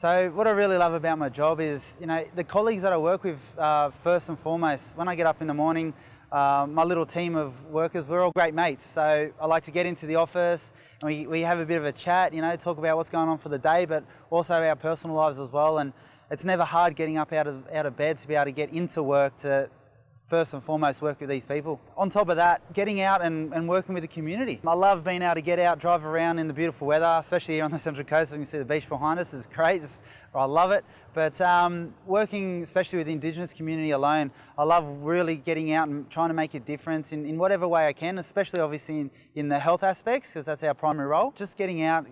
So what I really love about my job is, you know, the colleagues that I work with, uh, first and foremost, when I get up in the morning, uh, my little team of workers, we're all great mates. So I like to get into the office and we, we have a bit of a chat, you know, talk about what's going on for the day, but also our personal lives as well. And it's never hard getting up out of, out of bed to be able to get into work to first and foremost work with these people. On top of that, getting out and, and working with the community. I love being able to get out, drive around in the beautiful weather, especially here on the Central Coast. You can see the beach behind us is great. It's, I love it. But um, working especially with the Indigenous community alone, I love really getting out and trying to make a difference in, in whatever way I can, especially obviously in, in the health aspects, because that's our primary role. Just getting out,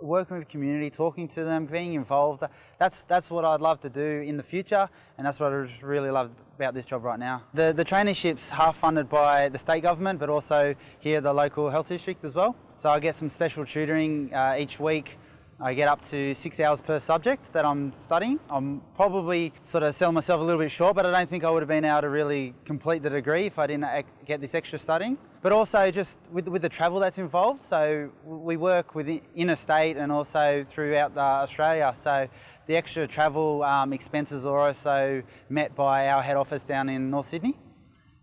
working with community, talking to them, being involved. That's, that's what I'd love to do in the future, and that's what I really love about this job right now. The, the traineeship's half funded by the state government, but also here the local health district as well. So I get some special tutoring uh, each week I get up to six hours per subject that I'm studying. I'm probably sort of selling myself a little bit short, but I don't think I would have been able to really complete the degree if I didn't get this extra studying. But also just with, with the travel that's involved. So we work with interstate and also throughout Australia. So the extra travel um, expenses are also met by our head office down in North Sydney.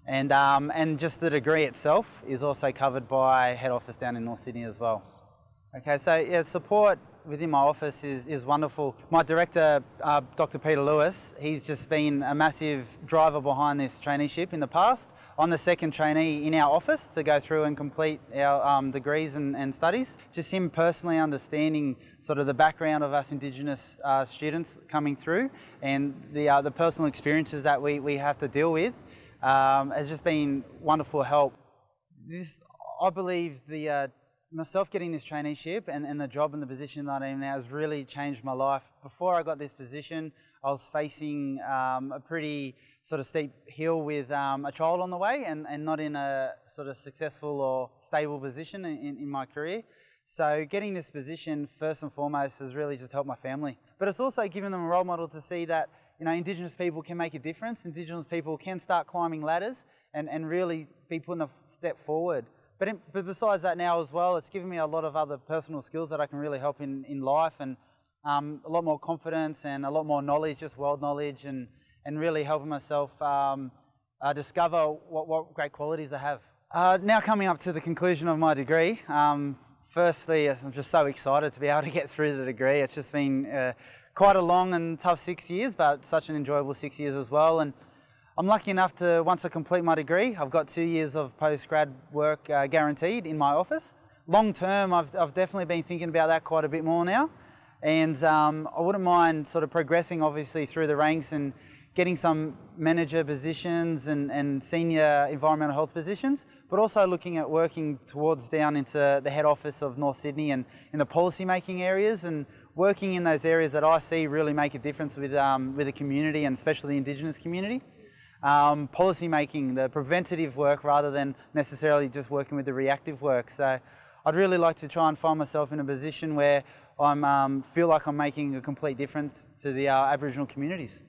And, um, and just the degree itself is also covered by head office down in North Sydney as well. Okay, so yeah, support within my office is, is wonderful. My director, uh, Dr. Peter Lewis, he's just been a massive driver behind this traineeship in the past. I'm the second trainee in our office to go through and complete our um, degrees and, and, studies. Just him personally understanding sort of the background of us Indigenous uh, students coming through and the, uh, the personal experiences that we, we have to deal with um, has just been wonderful help. This, I believe the uh, myself getting this traineeship and, and the job and the position that I'm in now has really changed my life. Before I got this position, I was facing um, a pretty sort of steep hill with um, a child on the way and, and not in a sort of successful or stable position in, in my career. So getting this position first and foremost has really just helped my family. But it's also given them a role model to see that you know, Indigenous people can make a difference. Indigenous people can start climbing ladders and, and really be putting a step forward. But, in, but besides that now as well, it's given me a lot of other personal skills that I can really help in, in life and um, a lot more confidence and a lot more knowledge, just world knowledge and, and really helping myself um, uh, discover what, what great qualities I have. Uh, now coming up to the conclusion of my degree, um, firstly, I'm just so excited to be able to get through the degree. It's just been uh, quite a long and tough six years, but such an enjoyable six years as well. And I'm lucky enough to, once I complete my degree, I've got two years of post-grad work uh, guaranteed in my office. Long term, I've, I've definitely been thinking about that quite a bit more now. And um, I wouldn't mind sort of progressing obviously through the ranks and getting some manager positions and, and senior environmental health positions, but also looking at working towards down into the head office of North Sydney and in the policy making areas and working in those areas that I see really make a difference with, um, with the community and especially the Indigenous community um, policy making, the preventative work rather than necessarily just working with the reactive work. So I'd really like to try and find myself in a position where I um, feel like I'm making a complete difference to the uh, Aboriginal communities.